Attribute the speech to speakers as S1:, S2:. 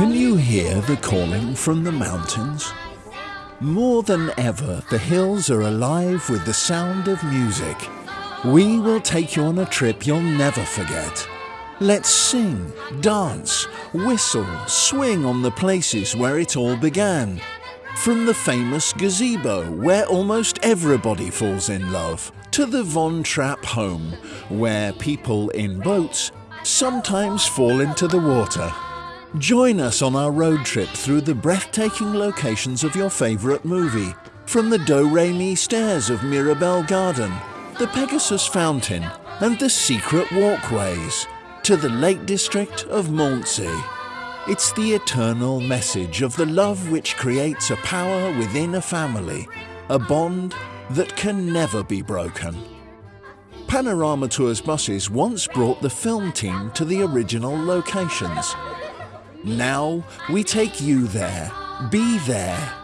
S1: Can you hear the calling from the mountains? More than ever, the hills are alive with the sound of music. We will take you on a trip you'll never forget. Let's sing, dance, whistle, swing on the places where it all began. From the famous gazebo, where almost everybody falls in love, to the Von Trapp home, where people in boats sometimes fall into the water. Join us on our road trip through the breathtaking locations of your favourite movie, from the Do-Re-Mi stairs of Mirabell Garden, the Pegasus Fountain, and the secret walkways, to the Lake District of Mondsee. It's the eternal message of the love which creates a power within a family, a bond that can never be broken. Panorama Tours buses once brought the film team to the original locations. Now we take you there. Be there.